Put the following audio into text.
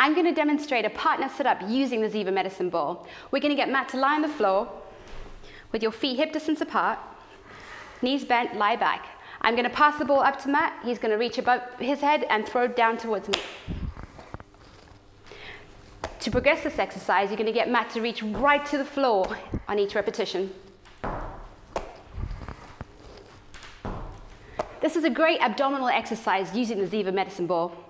I'm going to demonstrate a partner setup using the Ziva medicine ball. We're going to get Matt to lie on the floor with your feet hip distance apart, knees bent, lie back. I'm going to pass the ball up to Matt. He's going to reach above his head and throw it down towards me. To progress this exercise, you're going to get Matt to reach right to the floor on each repetition. This is a great abdominal exercise using the Ziva medicine ball.